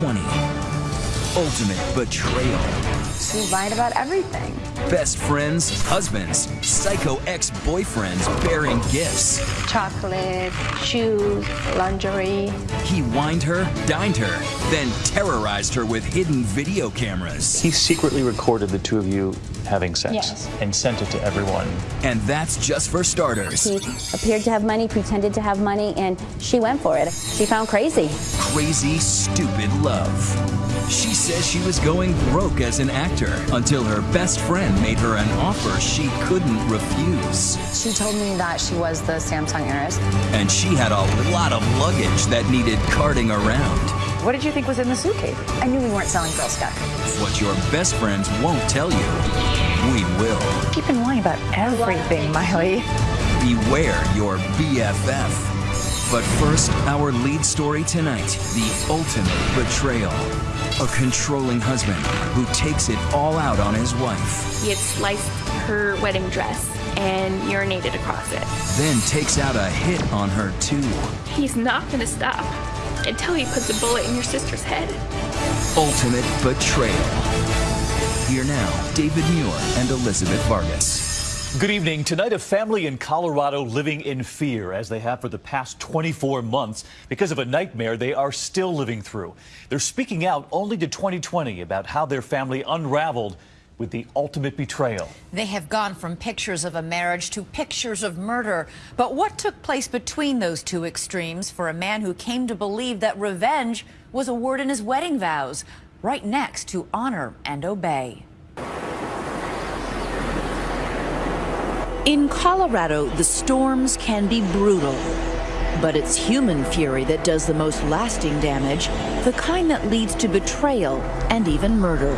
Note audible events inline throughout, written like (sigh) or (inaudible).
20. Ultimate betrayal. She lied about everything. Best friends, husbands, psycho ex-boyfriends bearing gifts. Chocolate, shoes, lingerie. He wined her, dined her, then terrorized her with hidden video cameras. He secretly recorded the two of you having sex Yes. and sent it to everyone. And that's just for starters. He appeared to have money, pretended to have money, and she went for it. She found crazy. Crazy, stupid love. She says she was going broke as an actor until her best friend made her an offer she couldn't refuse. She told me that she was the Samsung heiress. And she had a lot of luggage that needed carting around. What did you think was in the suitcase? I knew we weren't selling Girl Scout cookies. What your best friends won't tell you, we will. Keep been lying about everything, Miley. Beware your BFF. But first, our lead story tonight the ultimate betrayal. A controlling husband who takes it all out on his wife, He had sliced her wedding dress and urinated across it. then takes out a hit on her too. He's not going to stop until he puts a bullet in your sister's head. Ultimate betrayal. Here now, David Muir and Elizabeth Vargas. Good evening. Tonight, a family in Colorado living in fear, as they have for the past 24 months, because of a nightmare they are still living through. They're speaking out only to 2020 about how their family unraveled with the ultimate betrayal. They have gone from pictures of a marriage to pictures of murder. But what took place between those two extremes for a man who came to believe that revenge was a word in his wedding vows? Right next to honor and obey. In Colorado, the storms can be brutal. But it's human fury that does the most lasting damage, the kind that leads to betrayal and even murder.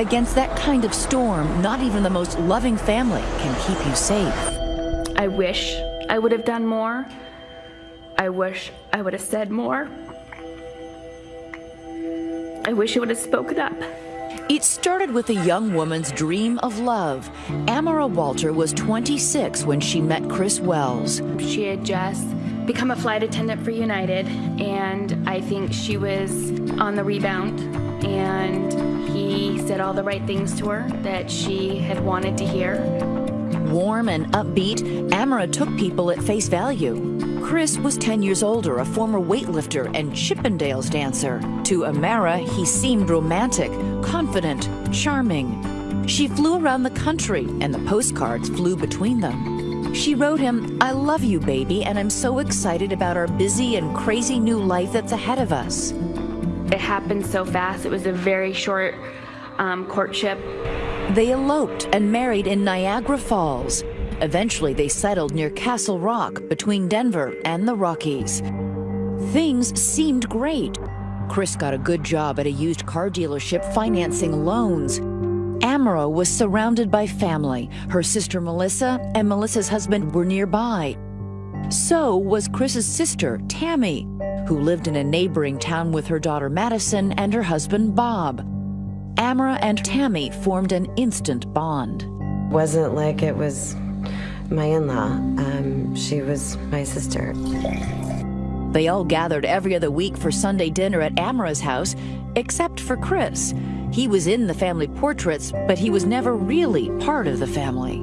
Against that kind of storm, not even the most loving family can keep you safe. I wish I would have done more. I wish I would have said more. I wish I would have spoken up. It started with a young woman's dream of love. Amara Walter was 26 when she met Chris Wells. She had just become a flight attendant for United, and I think she was on the rebound. And he said all the right things to her that she had wanted to hear. Warm and upbeat, Amara took people at face value. Chris was 10 years older, a former weightlifter and Chippendales dancer. To Amara, he seemed romantic, confident, charming. She flew around the country, and the postcards flew between them. She wrote him, I love you, baby, and I'm so excited about our busy and crazy new life that's ahead of us. It happened so fast. It was a very short um, courtship. They eloped and married in Niagara Falls. Eventually, they settled near Castle Rock between Denver and the Rockies. Things seemed great. Chris got a good job at a used car dealership financing loans. Amara was surrounded by family. Her sister Melissa and Melissa's husband were nearby. So was Chris's sister, Tammy, who lived in a neighboring town with her daughter Madison and her husband Bob. Amara and Tammy formed an instant bond. wasn't like it was my in-law. Um, she was my sister. They all gathered every other week for Sunday dinner at Amara's house, except for Chris. He was in the family portraits, but he was never really part of the family.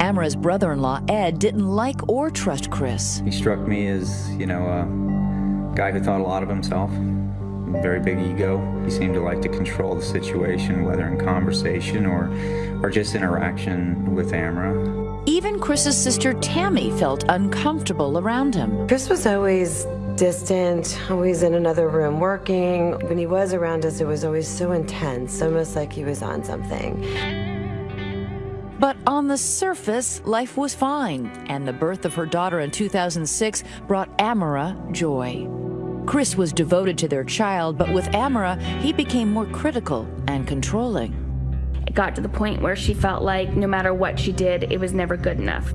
Amara's brother-in-law, Ed, didn't like or trust Chris. He struck me as, you know, a guy who thought a lot of himself, very big ego. He seemed to like to control the situation, whether in conversation or, or just interaction with Amara. Even Chris's sister Tammy felt uncomfortable around him. Chris was always distant, always in another room working. When he was around us, it was always so intense, almost like he was on something. But on the surface, life was fine, and the birth of her daughter in 2006 brought Amara joy. Chris was devoted to their child, but with Amara, he became more critical and controlling. Got to the point where she felt like no matter what she did, it was never good enough.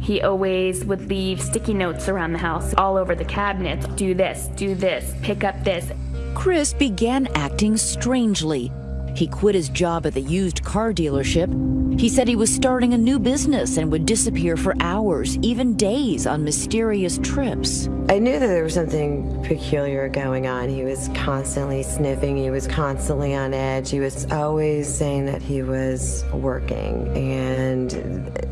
He always would leave sticky notes around the house, all over the cabinets. Do this, do this, pick up this. Chris began acting strangely. He quit his job at the used car dealership. He said he was starting a new business and would disappear for hours, even days, on mysterious trips. I knew that there was something peculiar going on. He was constantly sniffing, he was constantly on edge, he was always saying that he was working, and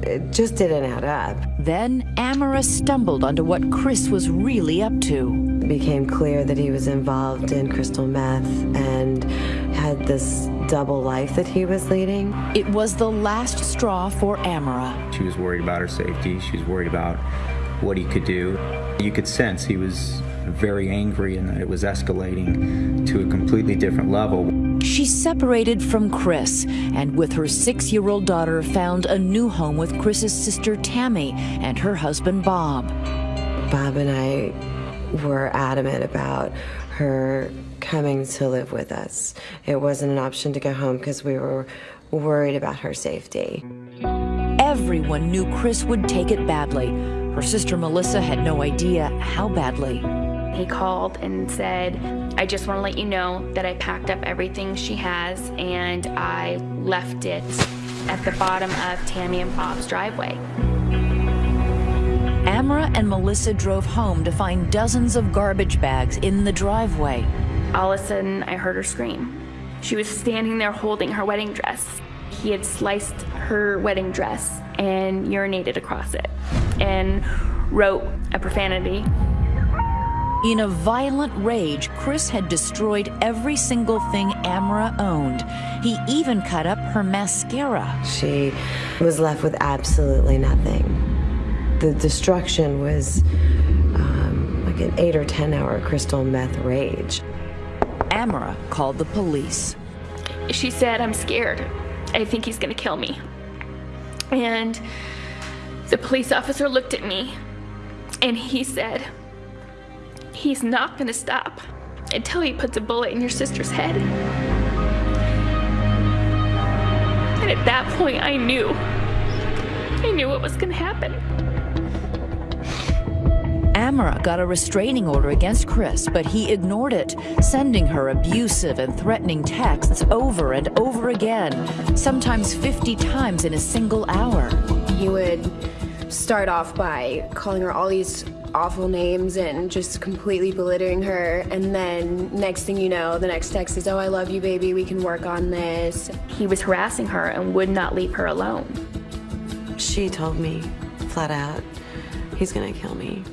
it just didn't add up. Then Amara stumbled onto what Chris was really up to. It became clear that he was involved in crystal meth and had this double life that he was leading. It was the last straw for Amara. She was worried about her safety. She was worried about what he could do. You could sense he was very angry and that it was escalating to a completely different level. She separated from Chris and with her six-year-old daughter found a new home with Chris's sister Tammy and her husband Bob. Bob and I were adamant about her coming to live with us. It wasn't an option to go home because we were worried about her safety. Everyone knew Chris would take it badly. Her sister Melissa had no idea how badly. He called and said, I just want to let you know that I packed up everything she has and I left it at the bottom of Tammy and Bob's driveway. Amara and Melissa drove home to find dozens of garbage bags in the driveway. All of a sudden, I heard her scream. She was standing there holding her wedding dress. He had sliced her wedding dress and urinated across it and wrote a profanity. In a violent rage, Chris had destroyed every single thing Amara owned. He even cut up her mascara. She was left with absolutely nothing the destruction was um, like an eight or 10 hour crystal meth rage. Amara called the police. She said, I'm scared. I think he's gonna kill me. And the police officer looked at me and he said, He's not gonna stop until he puts a bullet in your sister's head. And at that point, I knew. I knew what was gonna happen. Amara got a restraining order against Chris, but he ignored it, sending her abusive and threatening texts over and over again, sometimes 50 times in a single hour. He would start off by calling her all these awful names and just completely belittling her. And then next thing you know, the next text is, oh, I love you, baby. We can work on this. He was harassing her and would not leave her alone. She told me flat out, he's gonna kill me.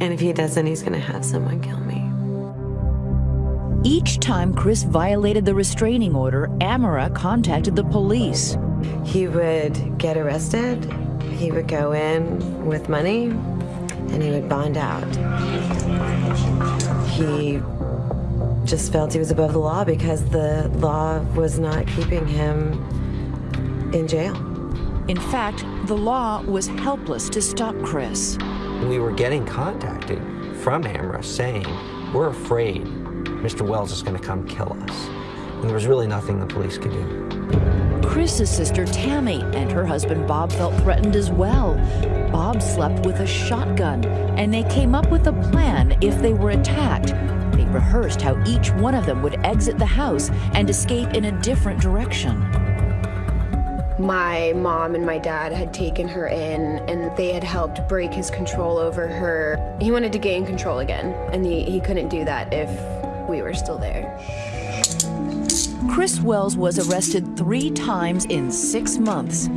And if he doesn't, he's gonna have someone kill me. Each time Chris violated the restraining order, Amara contacted the police. He would get arrested, he would go in with money, and he would bond out. He just felt he was above the law because the law was not keeping him in jail. In fact, the law was helpless to stop Chris. We were getting contacted from Amara saying, we're afraid Mr. Wells is going to come kill us. And there was really nothing the police could do. Chris's sister Tammy and her husband Bob felt threatened as well. Bob slept with a shotgun, and they came up with a plan if they were attacked. They rehearsed how each one of them would exit the house and escape in a different direction my mom and my dad had taken her in and they had helped break his control over her. He wanted to gain control again, and he, he couldn't do that if we were still there. Chris Wells was arrested three times in six months.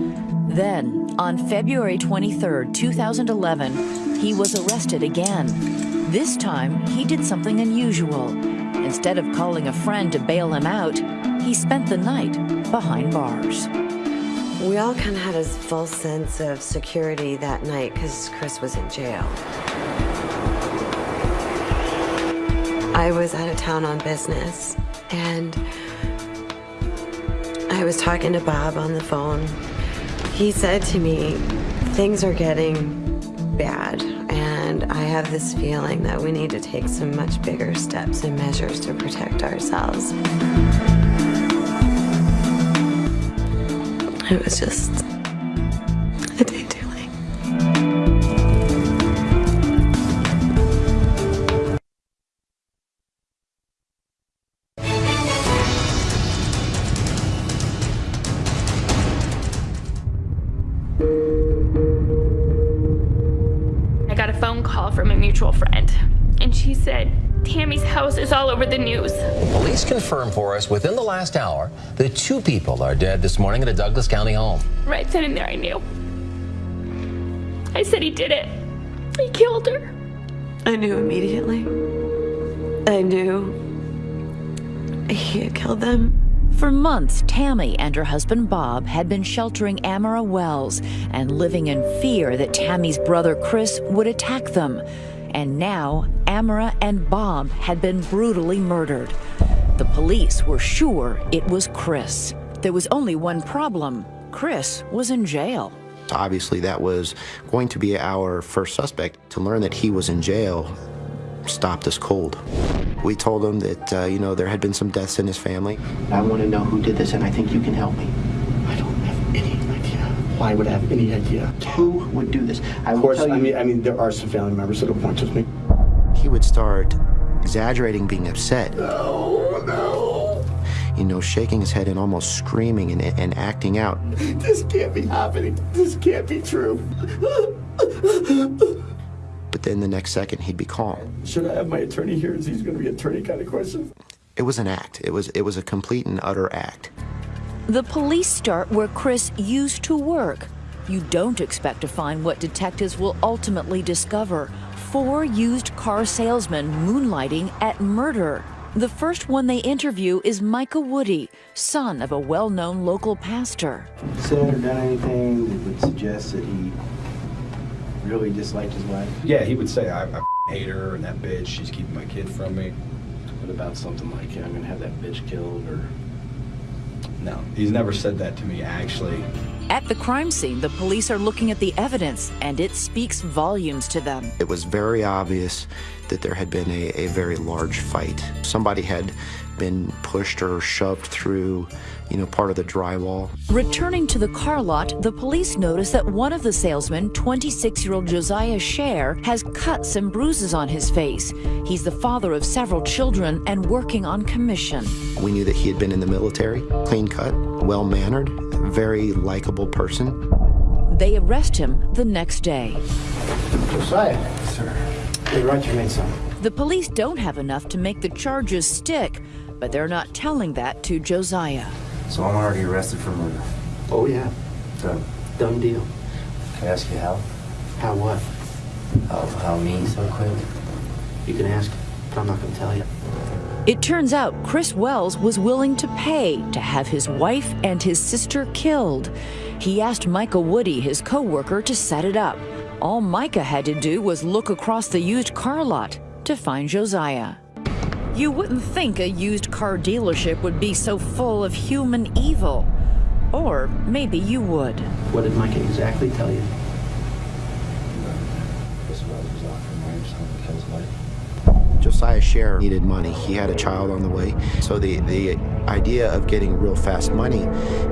Then, on February 23, 2011, he was arrested again. This time, he did something unusual. Instead of calling a friend to bail him out, he spent the night behind bars. We all kind of had a false sense of security that night because Chris was in jail. I was out of town on business, and I was talking to Bob on the phone. He said to me, things are getting bad, and I have this feeling that we need to take some much bigger steps and measures to protect ourselves. It was just Tammy's house is all over the news. Police confirmed for us within the last hour that two people are dead this morning at a Douglas County home. Right then and there, I knew. I said he did it. He killed her. I knew immediately. I knew he had killed them. For months, Tammy and her husband Bob had been sheltering Amara Wells and living in fear that Tammy's brother Chris would attack them. And now, Amara and Bob had been brutally murdered. The police were sure it was Chris. There was only one problem Chris was in jail. Obviously, that was going to be our first suspect. To learn that he was in jail stopped us cold. We told him that, uh, you know, there had been some deaths in his family. I want to know who did this, and I think you can help me. I don't have any idea. Would have any idea? Who would do this? I of course, tell you. I mean, I mean, there are some family members that'll point with me. He would start exaggerating being upset. No, no. You know, shaking his head and almost screaming and, and acting out. This can't be happening. This can't be true. But then the next second, he'd be calm. Should I have my attorney here? Is he's going to be attorney kind of question? It was an act. It was it was a complete and utter act. The police start where Chris used to work. You don't expect to find what detectives will ultimately discover four used car salesmen moonlighting at murder. The first one they interview is Micah Woody, son of a well known local pastor. Said or done anything that would suggest that he really disliked his wife? Yeah, he would say, I, I hate her and that bitch, she's keeping my kid from me. What about something like, yeah, I'm going to have that bitch killed or. No, he's never said that to me, actually. At the crime scene, the police are looking at the evidence, and it speaks volumes to them. It was very obvious that there had been a, a very large fight. Somebody had been pushed or shoved through, you know, part of the drywall. Returning to the car lot, the police notice that one of the salesmen, 26 year old Josiah Scher, has cuts and bruises on his face. He's the father of several children and working on commission. We knew that he had been in the military, clean cut, well mannered, very likable person. They arrest him the next day. Josiah, Scher. Hey, Roger made some. The police don't have enough to make the charges stick, but they're not telling that to Josiah. So I'm already arrested for murder. Oh, yeah. Done. Done deal. Can I ask you how? How what? How, how me so quick? You can ask, but I'm not going to tell you. It turns out Chris Wells was willing to pay to have his wife and his sister killed. He asked Micah Woody, his co-worker, to set it up. All Micah had to do was look across the used car lot to find Josiah. You wouldn't think a used car dealership would be so full of human evil. Or maybe you would. What did Micah exactly tell you? Chris Wells was offering marriage to someone to kill his wife. Josiah Scher needed money. He had a child on the way. So the, the idea of getting real fast money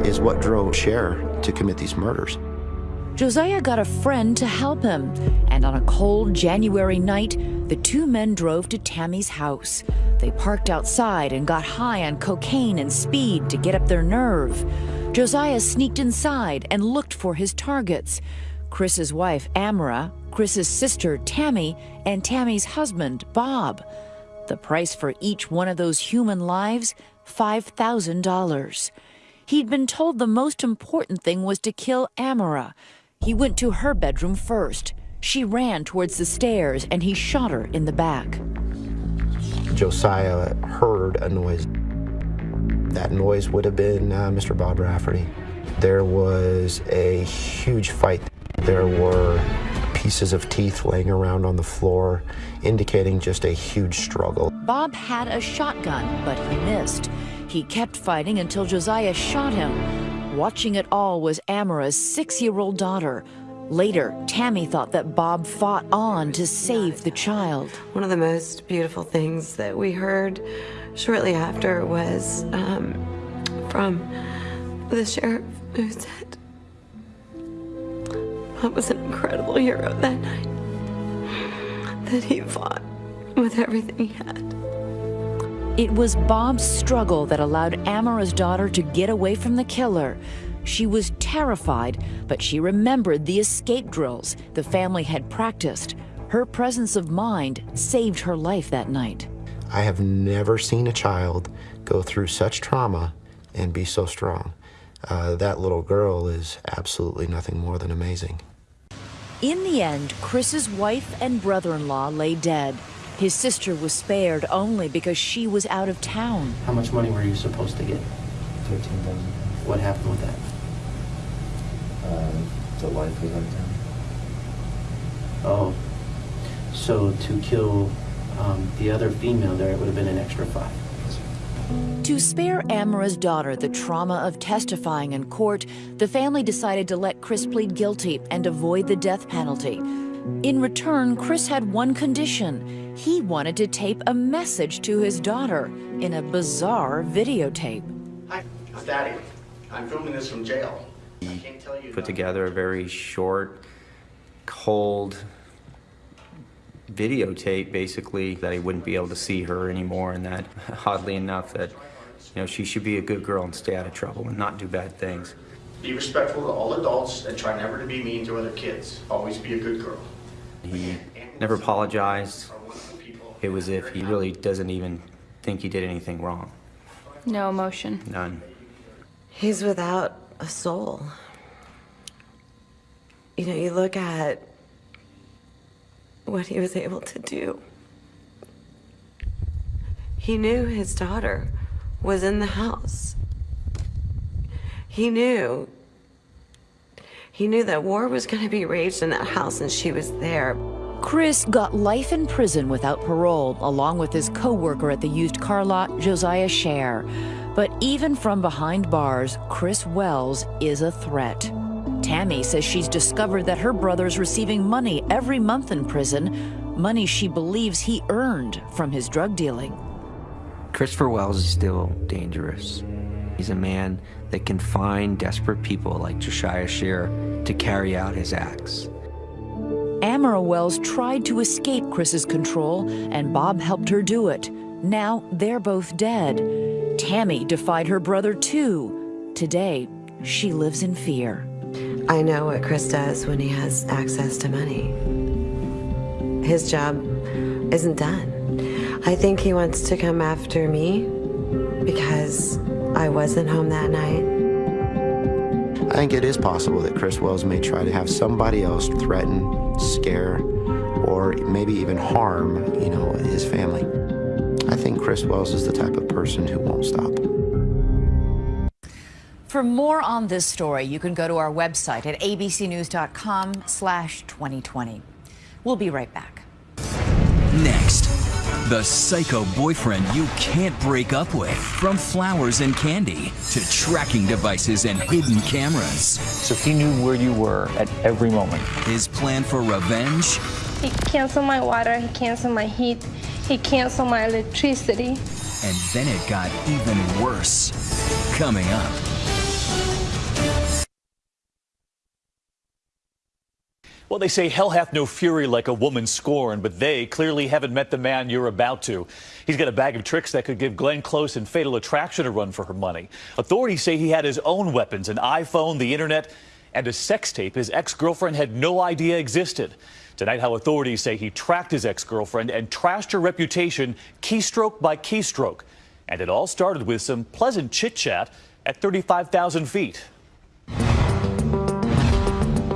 is what drove Scher to commit these murders. Josiah got a friend to help him, and on a cold January night, the two men drove to Tammy's house. They parked outside and got high on cocaine and speed to get up their nerve. Josiah sneaked inside and looked for his targets Chris's wife, Amara, Chris's sister, Tammy, and Tammy's husband, Bob. The price for each one of those human lives $5,000. He'd been told the most important thing was to kill Amara. He went to her bedroom first. She ran towards the stairs and he shot her in the back. Josiah heard a noise. That noise would have been uh, Mr. Bob Rafferty. There was a huge fight. There were pieces of teeth laying around on the floor, indicating just a huge struggle. Bob had a shotgun, but he missed. He kept fighting until Josiah shot him. Watching it all was Amara's six year old daughter. Later, Tammy thought that Bob fought on to save the child. One of the most beautiful things that we heard shortly after was um, from the sheriff who said Bob was an incredible hero that night, that he fought with everything he had. It was Bob's struggle that allowed Amara's daughter to get away from the killer. She was terrified, but she remembered the escape drills the family had practiced. Her presence of mind saved her life that night. I have never seen a child go through such trauma and be so strong. Uh, that little girl is absolutely nothing more than amazing. In the end, Chris's wife and brother-in-law lay dead. His sister was spared only because she was out of town. How much money were you supposed to get? Thirteen thousand. What happened with that? Uh, the wife was out of town. Oh, so to kill um, the other female there, it would have been an extra five. To spare Amara's daughter the trauma of testifying in court, the family decided to let Chris plead guilty and avoid the death penalty. In return, Chris had one condition. He wanted to tape a message to his daughter in a bizarre videotape. Hi, it's Daddy. I'm filming this from jail. I can't tell you. Put together a very short, cold videotape, basically, that he wouldn't be able to see her anymore, and that, (laughs) oddly enough, that you know she should be a good girl and stay out of trouble and not do bad things. Be respectful to all adults and try never to be mean to other kids. Always be a good girl. He never apologized. It was if he really doesn't even think he did anything wrong. No emotion. None. He's without a soul. You know, you look at what he was able to do. He knew his daughter was in the house. He knew. He knew that war was going to be raged in that house and she was there. Chris got life in prison without parole, along with his co-worker at the used car lot, Josiah Scher. But even from behind bars, Chris Wells is a threat. Tammy says she's discovered that her brother's receiving money every month in prison, money she believes he earned from his drug dealing. Christopher Wells is still dangerous. He's a man that can find desperate people like Josiah Scher to carry out his acts. Amara Wells tried to escape Chris's control, and Bob helped her do it. Now they're both dead. Tammy defied her brother too. Today, she lives in fear. I know what Chris does when he has access to money. His job isn't done. I think he wants to come after me because I wasn't home that night. I think it is possible that Chris Wells may try to have somebody else threaten, scare, or maybe even harm, you know, his family. I think Chris Wells is the type of person who won't stop. For more on this story, you can go to our website at abcnews.com slash 2020. We'll be right back. Next, the psycho boyfriend you can't break up with. From flowers and candy to tracking devices and hidden cameras. So he knew where you were at every moment. His plan for revenge? He canceled my water, he canceled my heat, he canceled my electricity. And then it got even worse. Coming up. Well, they say hell hath no fury like a woman scorned, but they clearly haven't met the man you're about to. He's got a bag of tricks that could give Glenn Close and Fatal Attraction a run for her money. Authorities say he had his own weapons, an iPhone, the internet, and a sex tape his ex-girlfriend had no idea existed. Tonight, how authorities say he tracked his ex-girlfriend and trashed her reputation keystroke by keystroke. And it all started with some pleasant chit-chat at 35,000 feet.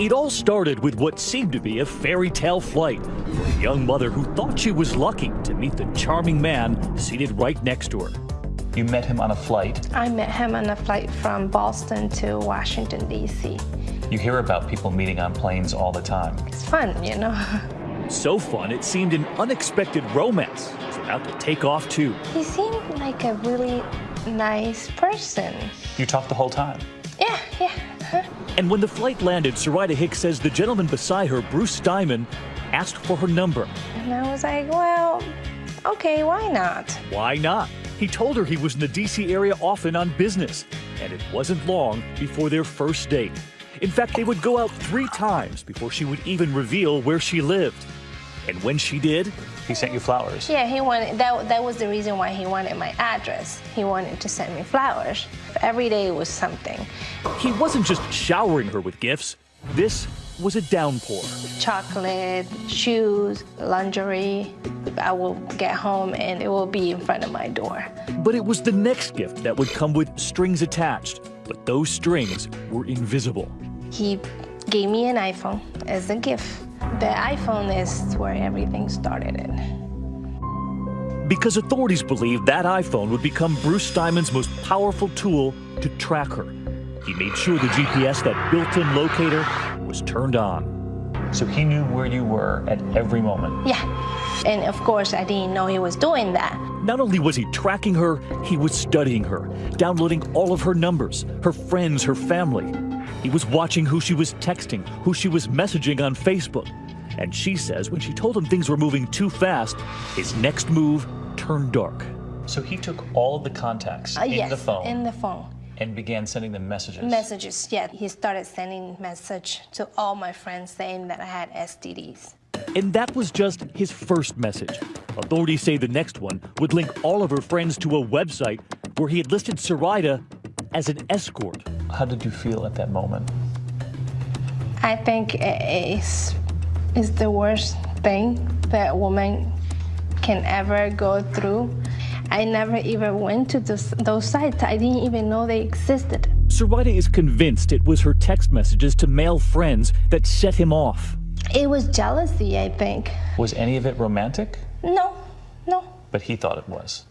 It all started with what seemed to be a fairy tale flight for a young mother who thought she was lucky to meet the charming man seated right next to her. You met him on a flight. I met him on a flight from Boston to Washington, D.C. You hear about people meeting on planes all the time. It's fun, you know. So fun, it seemed an unexpected romance was about to take off, too. He seemed like a really nice person. You talked the whole time. Yeah, yeah. And when the flight landed, Sarita Hicks says the gentleman beside her, Bruce Steinman, asked for her number. And I was like, well, okay, why not? Why not? He told her he was in the D.C. area often on business, and it wasn't long before their first date. In fact, they would go out three times before she would even reveal where she lived. And when she did, he sent you flowers. Yeah, he wanted that. That was the reason why he wanted my address. He wanted to send me flowers. Every day was something. He wasn't just showering her with gifts. This was a downpour. Chocolate, shoes, lingerie. I will get home and it will be in front of my door. But it was the next gift that would come with strings attached. But those strings were invisible. He gave me an iPhone as a gift. The iPhone is where everything started in. Because authorities believed that iPhone would become Bruce Steinman's most powerful tool to track her. He made sure the GPS, that built-in locator, was turned on. So he knew where you were at every moment? Yeah. And of course, I didn't know he was doing that. Not only was he tracking her, he was studying her, downloading all of her numbers, her friends, her family. He was watching who she was texting, who she was messaging on Facebook. And she says when she told him things were moving too fast, his next move turned dark. So he took all of the contacts Uh, in yes, the phone in the phone. and began sending them messages. Messages, yeah. He started sending message to all my friends saying that I had STDs. And that was just his first message. Authorities say the next one would link all of her friends to a website where he had listed Sarita as an escort. How did you feel at that moment? I think it's, it's the worst thing that a woman can ever go through. I never even went to those, those sites. I didn't even know they existed. Sarita is convinced it was her text messages to male friends that set him off. It was jealousy, I think. Was any of it romantic? No, no, But he thought it was.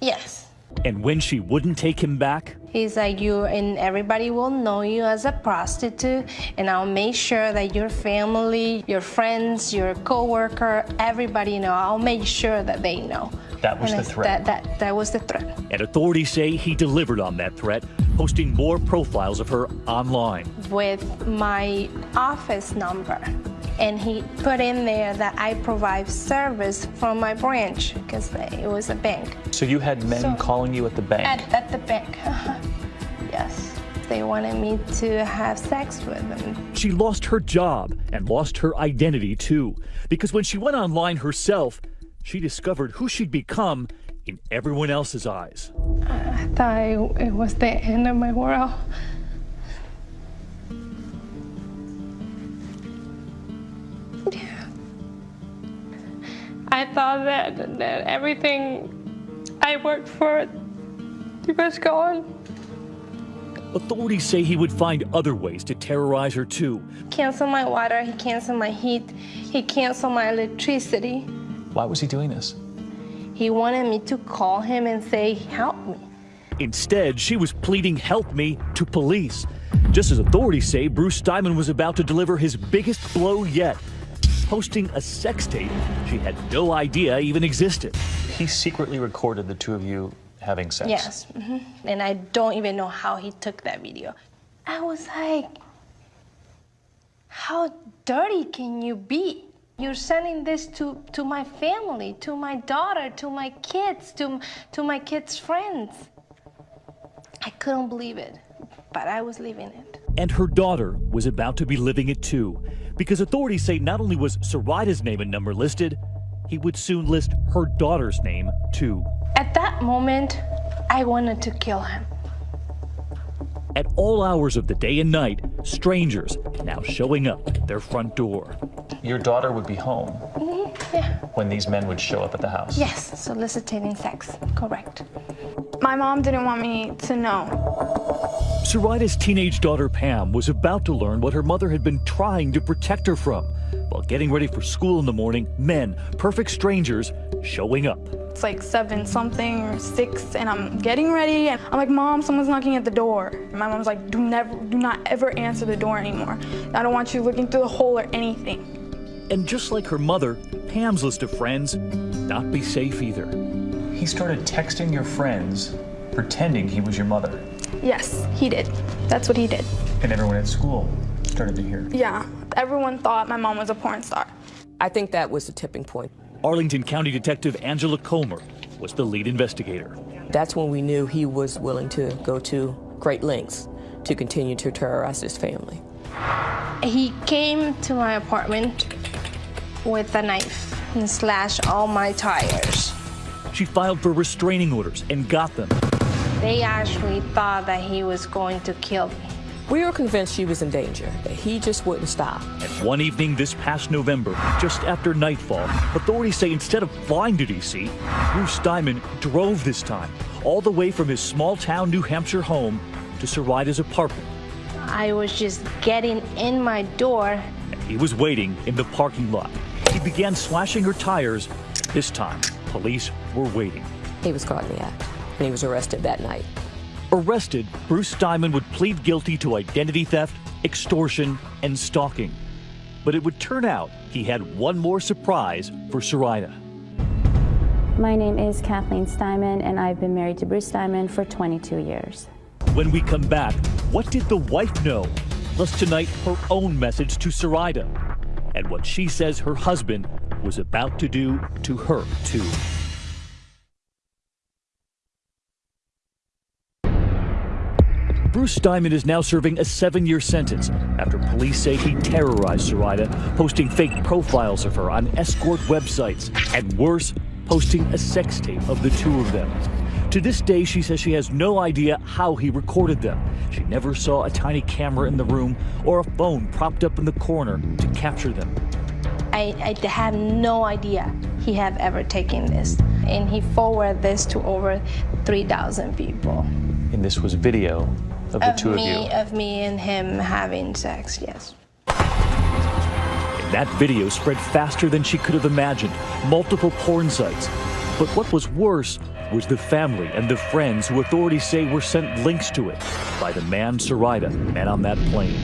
yes. And when she wouldn't take him back, He's like, you and everybody will know you as a prostitute, and I'll make sure that your family, your friends, your coworker, everybody know. I'll make sure that they know. That was And the threat. That, that, that was the threat. and authorities say he delivered on that threat, posting more profiles of her online. With my office number. And he put in there that I provide service from my branch because it was a bank. So you had men So- calling you at the bank? At, at the bank. (laughs) Uh-huh. yes. They wanted me to have sex with them. She lost her job and lost her identity too, because when she went online herself, she discovered who she'd become in everyone else's eyes. I thought it, it was the end of my world. I thought that, that everything I worked for was gone. Authorities say he would find other ways to terrorize her too. Cancel my water, he canceled my heat, he canceled my electricity. Why was he doing this? He wanted me to call him and say, help me. Instead, she was pleading help me to police. Just as authorities say, Bruce Steinman was about to deliver his biggest blow yet, posting a sex tape she had no idea even existed. He secretly recorded the two of you having sex. Yes. hmm And I don't even know how he took that video. I was like, how dirty can you be? You're sending this to, to my family, to my daughter, to my kids, to, to my kids' friends. I couldn't believe it, but I was living it. And her daughter was about to be living it too, because authorities say not only was Sarita's name and number listed, he would soon list her daughter's name too. At that moment, I wanted to kill him. At all hours of the day and night, strangers now showing up at their front door. Your daughter would be home Mhm, Yeah. when these men would show up at the house. Yes, soliciting sex. Correct. My mom didn't want me to know. Sarita's teenage daughter Pam was about to learn what her mother had been trying to protect her from. While getting ready for school in the morning, men, perfect strangers, showing up. It's like seven something or six, and I'm getting ready, and I'm like, Mom, someone's knocking at the door. My mom's like, Do never, do not ever answer the door anymore. I don't want you looking through the hole or anything. And just like her mother, Pam's list of friends not be safe either. He started texting your friends, pretending he was your mother. Yes, he did. That's what he did. And everyone at school started to hear. Yeah, everyone thought my mom was a porn star. I think that was the tipping point. Arlington County Detective Angela Comer was the lead investigator. That's when we knew he was willing to go to great lengths to continue to terrorize his family. He came to my apartment with a knife and slashed all my tires. She filed for restraining orders and got them. They actually thought that he was going to kill me. We were convinced she was in danger, that he just wouldn't stop. And one evening this past November, just after nightfall, authorities say instead of flying to D.C., Bruce Steinman drove this time, all the way from his small town New Hampshire home to Sarita's apartment. I was just getting in my door. He was waiting in the parking lot. He began slashing her tires. This time, police were waiting. He was caught in the act, and he was arrested that night. Arrested, Bruce Steinman would plead guilty to identity theft, extortion, and stalking. But it would turn out he had one more surprise for Sarita. My name is Kathleen Steinman, and I've been married to Bruce Steinman for 22 years. When we come back, what did the wife know? Plus, tonight, her own message to Sarita and what she says her husband was about to do to her, too. Bruce Steinman is now serving a seven year sentence after police say he terrorized Sarita, posting fake profiles of her on escort websites, and worse, posting a sex tape of the two of them. To this day, she says she has no idea how he recorded them. She never saw a tiny camera in the room or a phone propped up in the corner to capture them. I, I have no idea he have ever taken this. And he forwarded this to over 3,000 people. And this was video of the of two me, of you. Of me and him having sex, yes. And that video spread faster than she could have imagined. Multiple porn sites. But what was worse was the family and the friends who authorities say were sent links to it by the man Sarita met on that plane.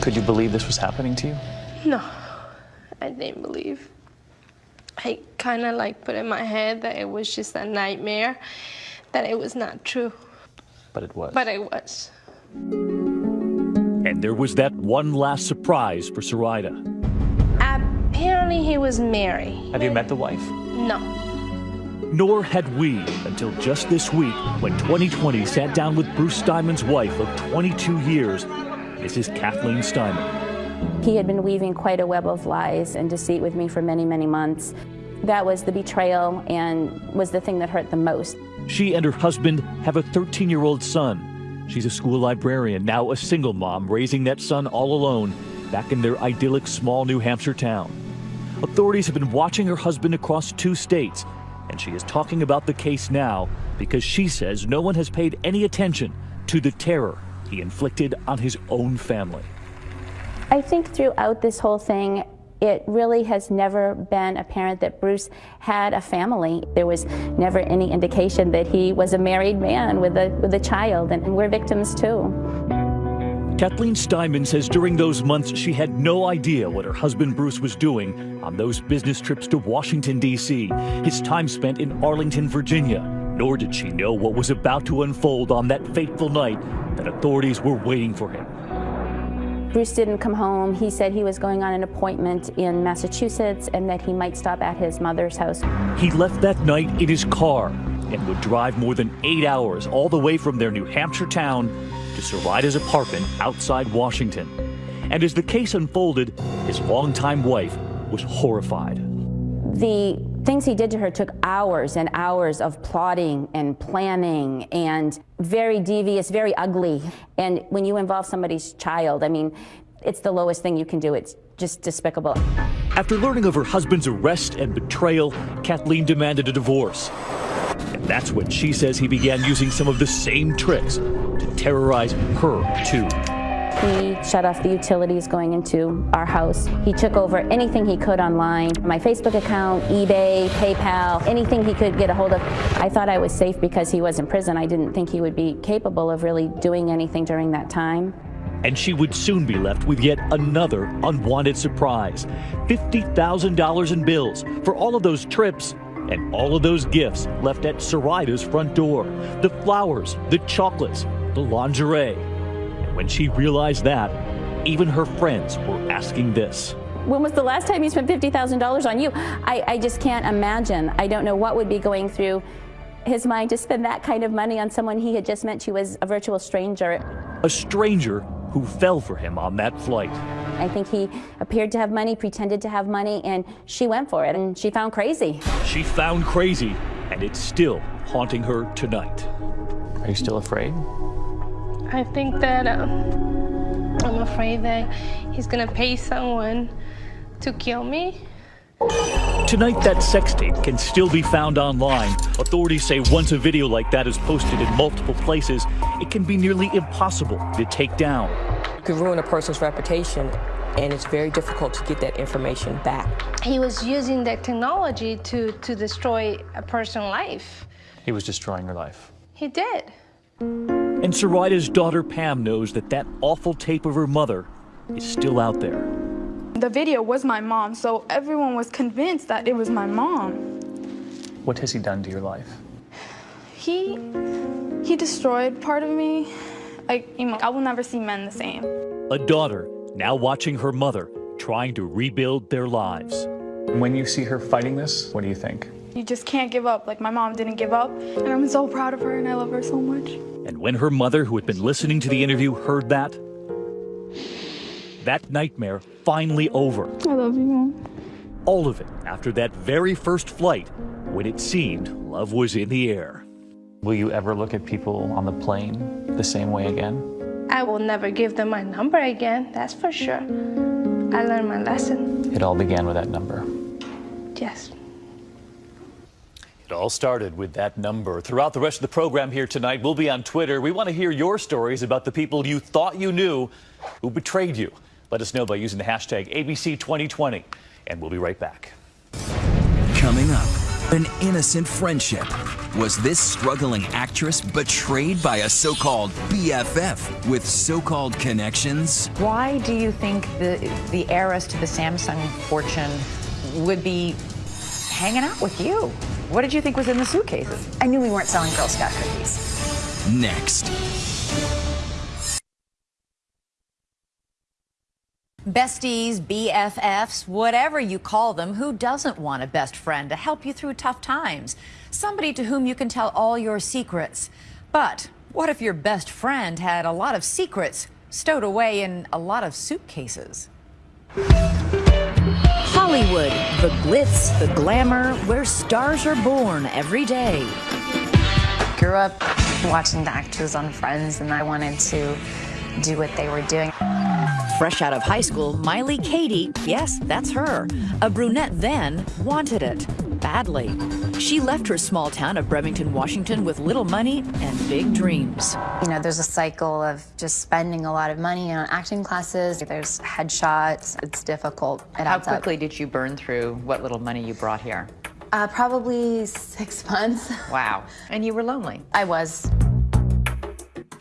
Could you believe this was happening to you? No, I didn't believe. I kind of like put in my head that it was just a nightmare, that it was not true, But it was. but it was. And there was that one last surprise for Sarita. Apparently, he was married. Have you met the wife? No. Nor had we until just this week when 2020 sat down with Bruce Steinman's wife of 22 years, Mrs. Kathleen Steinman. He had been weaving quite a web of lies and deceit with me for many, many months. That was the betrayal and was the thing that hurt the most. She and her husband have a 13 year old son. She's a school librarian, now a single mom, raising that son all alone back in their idyllic small New Hampshire town. Authorities have been watching her husband across two states, and she is talking about the case now because she says no one has paid any attention to the terror he inflicted on his own family. I think throughout this whole thing, it really has never been apparent that Bruce had a family. There was never any indication that he was a married man with a, with a child, and we're victims too. Kathleen Steinman says during those months she had no idea what her husband Bruce was doing on those business trips to Washington, D.C., his time spent in Arlington, Virginia, nor did she know what was about to unfold on that fateful night that authorities were waiting for him. Bruce didn't come home. He said he was going on an appointment in Massachusetts and that he might stop at his mother's house. He left that night in his car and would drive more than eight hours all the way from their New Hampshire town to Sarita's apartment outside Washington. And as the case unfolded, his longtime wife was horrified. The things he did to her took hours and hours of plotting and planning and very devious, very ugly. And when you involve somebody's child, I mean, it's the lowest thing you can do. It's just despicable. After learning of her husband's arrest and betrayal, Kathleen demanded a divorce. And that's when she says he began using some of the same tricks to terrorize her, too. He shut off the utilities going into our house. He took over anything he could online my Facebook account, eBay, PayPal, anything he could get a hold of. I thought I was safe because he was in prison. I didn't think he would be capable of really doing anything during that time. And she would soon be left with yet another unwanted surprise $50,000 in bills for all of those trips and all of those gifts left at Sarita's front door the flowers, the chocolates, the lingerie. And when she realized that, even her friends were asking this. When was the last time you spent $50,000 on you? I, I just can't imagine. I don't know what would be going through his mind to spend that kind of money on someone he had just met she was a virtual stranger. A stranger who fell for him on that flight. I think he appeared to have money, pretended to have money, and she went for it, and she found crazy. She found crazy, and it's still haunting her tonight. Are you still afraid? I think that uh, I'm afraid that he's gonna pay someone to kill me. Tonight, that sex tape can still be found online. Authorities say once a video like that is posted in multiple places, it can be nearly impossible to take down. It could ruin a person's reputation, and it's very difficult to get that information back. He was using that technology to, to destroy a person's life. He was destroying her life. He did. And Saraida's daughter Pam knows that that awful tape of her mother is still out there. The video was my mom, so everyone was convinced that it was my mom. What has he done to your life? He he destroyed part of me. Like, I will never see men the same. A daughter now watching her mother trying to rebuild their lives. When you see her fighting this, what do you think? You just can't give up. Like my mom didn't give up, and I'm so proud of her and I love her so much. And when her mother, who had been listening to the interview, heard that, that nightmare finally over. I love you, mom. All of it after that very first flight when it seemed love was in the air. Will you ever look at people on the plane the same way again? I will never give them my number again, that's for sure. I learned my lesson. It all began with that number. Yes. It all started with that number. Throughout the rest of the program here tonight, we'll be on Twitter. We want to hear your stories about the people you thought you knew who betrayed you. Let us know by using the hashtag ABC2020, and we'll be right back. Coming up, an innocent friendship. Was this struggling actress betrayed by a so called BFF with so called connections? Why do you think the, the heiress to the Samsung fortune would be hanging out with you? What did you think was in the suitcases? I knew we weren't selling Girl Scout cookies. Next. Besties, BFFs, whatever you call them, who doesn't want a best friend to help you through tough times? Somebody to whom you can tell all your secrets. But what if your best friend had a lot of secrets stowed away in a lot of suitcases? Hollywood, the glitz, the glamour, where stars are born every day. Grew up watching the actors on Friends, and I wanted to do what they were doing. Fresh out of high school, Miley Katie, yes, that's her, a brunette then, wanted it badly. She left her small town of Bremerton, Washington with little money and big dreams. You know, there's a cycle of just spending a lot of money on acting classes. There's headshots. It's difficult. It How adds up. quickly did you burn through what little money you brought here? Uh, probably six (laughs) months. Wow. And you were lonely. I was.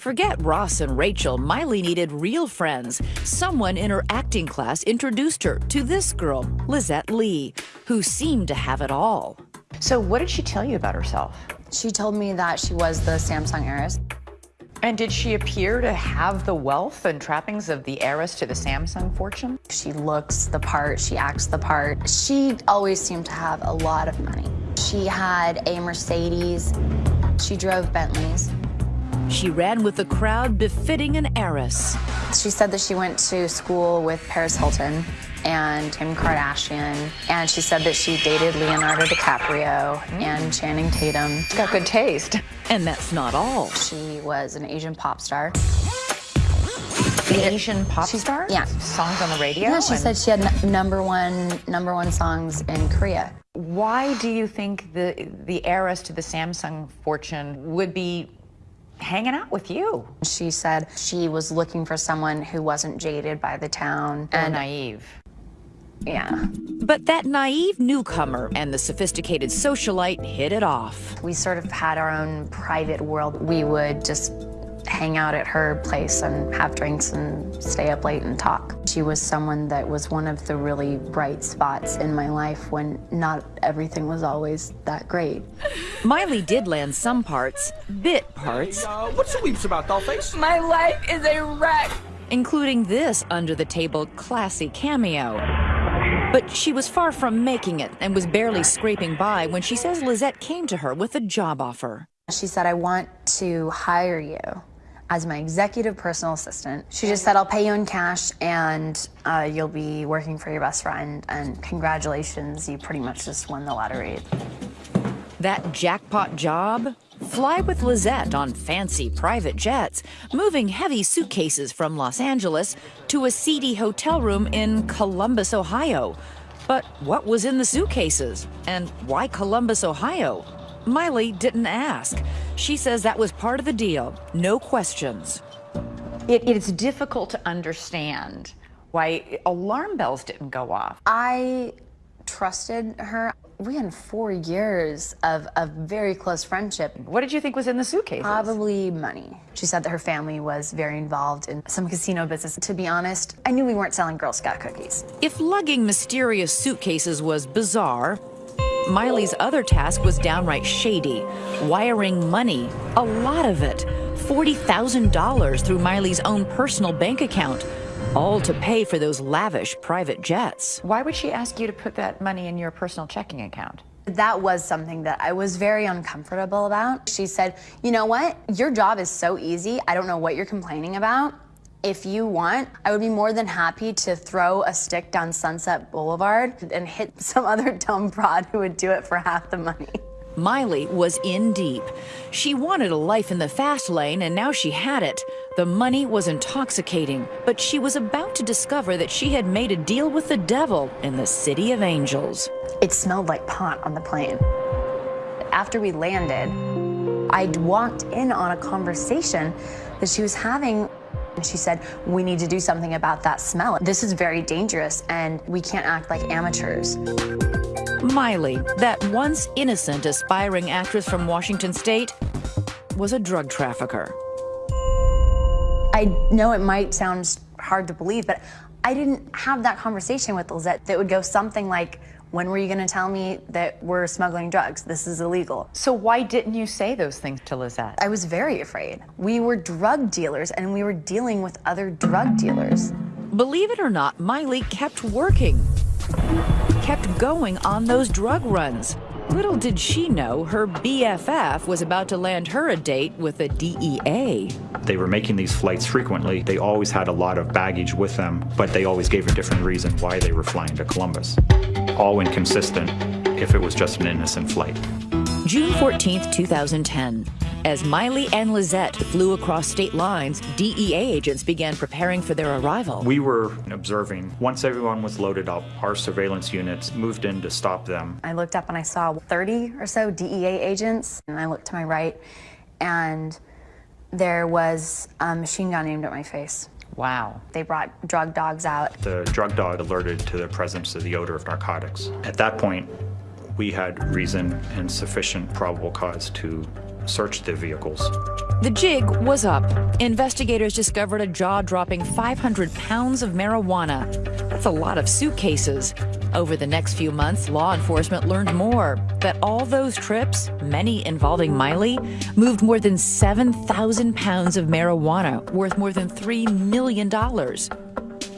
Forget Ross and Rachel, Miley needed real friends. Someone in her acting class introduced her to this girl, Lizette Lee, who seemed to have it all. So, what did she tell you about herself? She told me that she was the Samsung heiress. And did she appear to have the wealth and trappings of the heiress to the Samsung fortune? She looks the part, she acts the part. She always seemed to have a lot of money. She had a Mercedes, she drove Bentleys. She ran with the crowd befitting an heiress. She said that she went to school with Paris Hilton and Kim Kardashian, and she said that she dated Leonardo DiCaprio and Channing Tatum. She's got good taste. And that's not all. She was an Asian pop star. An Asian pop star? Yeah. Songs on the radio? Yeah, she and- said she had n- number one number one songs in Korea. Why do you think the the heiress to the Samsung fortune would be hanging out with you? She said she was looking for someone who wasn't jaded by the town and naive. Yeah. But that naive newcomer and the sophisticated socialite hit it off. We sort of had our own private world. We would just hang out at her place and have drinks and stay up late and talk. She was someone that was one of the really bright spots in my life when not everything was always that great. Miley did land some parts, bit parts, Uh, what's the weeps about, dollface? My life is a wreck. including this under the table classy cameo. But she was far from making it and was barely scraping by when she says Lizette came to her with a job offer. She said, I want to hire you as my executive personal assistant. She just said, I'll pay you in cash and uh, you'll be working for your best friend. And congratulations, you pretty much just won the lottery. That jackpot job? fly with Lizette on fancy private jets, moving heavy suitcases from Los Angeles to a seedy hotel room in Columbus, Ohio. But what was in the suitcases? And why Columbus, Ohio? Miley didn't ask. She says that was part of the deal. No questions. It, it's difficult to understand why alarm bells didn't go off. I trusted her. We had four years of a very close friendship. What did you think was in the suitcase? Probably money. She said that her family was very involved in some casino business. To be honest, I knew we weren't selling Girl Scout cookies. If lugging mysterious suitcases was bizarre, Miley's other task was downright shady wiring money, a lot of it, $40,000 through Miley's own personal bank account, all to pay for those lavish private jets. Why would she ask you to put that money in your personal checking account? That was something that I was very uncomfortable about. She said, You know what? Your job is so easy. I don't know what you're complaining about. If you want, I would be more than happy to throw a stick down Sunset Boulevard and hit (laughs) some other dumb broad who would do it for half the money. Miley was in deep. She wanted a life in the fast lane, and now she had it. The money was intoxicating, but she was about to discover that she had made a deal with the devil in the City of Angels. It smelled like pot on the plane. After we landed, I walked in on a conversation that she was having. And she said, We need to do something about that smell. This is very dangerous, and we can't act like amateurs. Miley, that once innocent aspiring actress from Washington State, was a drug trafficker. I know it might sound hard to believe, but I didn't have that conversation with Lizette that would go something like, when were you going to tell me that we're smuggling drugs? This is illegal. So why didn't you say those things to Lizette? I was very afraid. We were drug dealers and we were dealing with other drug dealers. Believe it or not, Miley kept working, kept going on those drug runs. Little did she know her BFF was about to land her a date with a DEA. They were making these flights frequently. They always had a lot of baggage with them, but they always gave a different reason why they were flying to Columbus. All inconsistent if it was just an innocent flight. June 14th, 2010. As Miley and Lizette flew across state lines, DEA agents began preparing for their arrival. We were observing. Once everyone was loaded up, our surveillance units moved in to stop them. I looked up and I saw 30 or so DEA agents, and I looked to my right, and there was a machine gun aimed at my face. Wow. They brought drug dogs out. The drug dog alerted to the presence of the odor of narcotics. At that point, we had reason and sufficient probable cause to search the vehicles. The jig was up. Investigators discovered a jaw dropping 500 pounds of marijuana. That's a lot of suitcases. Over the next few months, law enforcement learned more that all those trips, many involving Miley, moved more than 7,000 pounds of marijuana worth more than $3 million.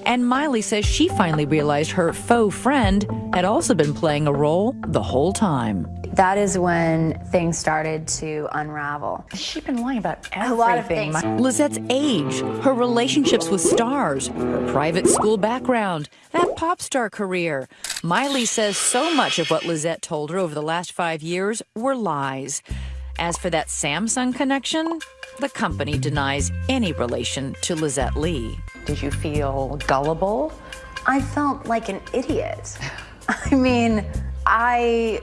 And Miley says she finally realized her faux friend had also been playing a role the whole time. That is when things started to unravel. She's been lying about everything. A lot of things. Lizette's age, her relationships with stars, her private school background, that pop star career. Miley says so much of what Lizette told her over the last five years were lies. As for that Samsung connection, the company denies any relation to Lizette Lee. Did you feel gullible? I felt like an idiot. (laughs) I mean, I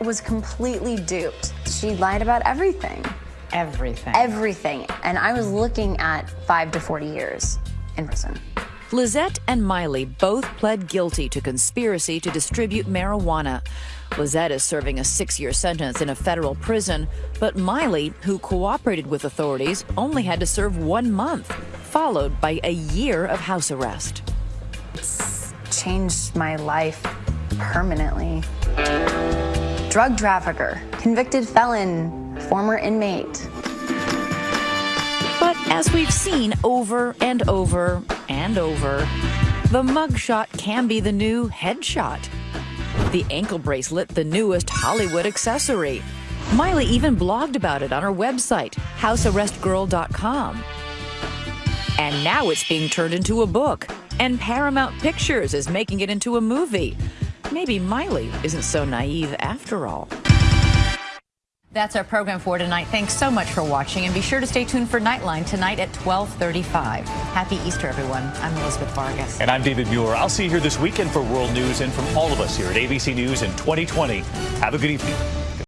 was completely duped. She lied about everything. Everything. Everything. And I was looking at five to 40 years in prison. Lizette and Miley both pled guilty to conspiracy to distribute marijuana. Lizette is serving a six year sentence in a federal prison, but Miley, who cooperated with authorities, only had to serve one month, followed by a year of house arrest. It's changed my life permanently. Drug trafficker, convicted felon, former inmate. But as we've seen over and over and over, the mugshot can be the new headshot. The ankle bracelet, the newest Hollywood accessory. Miley even blogged about it on her website, housearrestgirl.com. And now it's being turned into a book, and Paramount Pictures is making it into a movie. Maybe Miley isn't so naive after all. That's our program for tonight. Thanks so much for watching, and be sure to stay tuned for Nightline tonight at 12:35. Happy Easter, everyone. I'm Elizabeth Vargas. And I'm David Muir. I'll see you here this weekend for World News and from all of us here at ABC News in 2020. Have a good evening.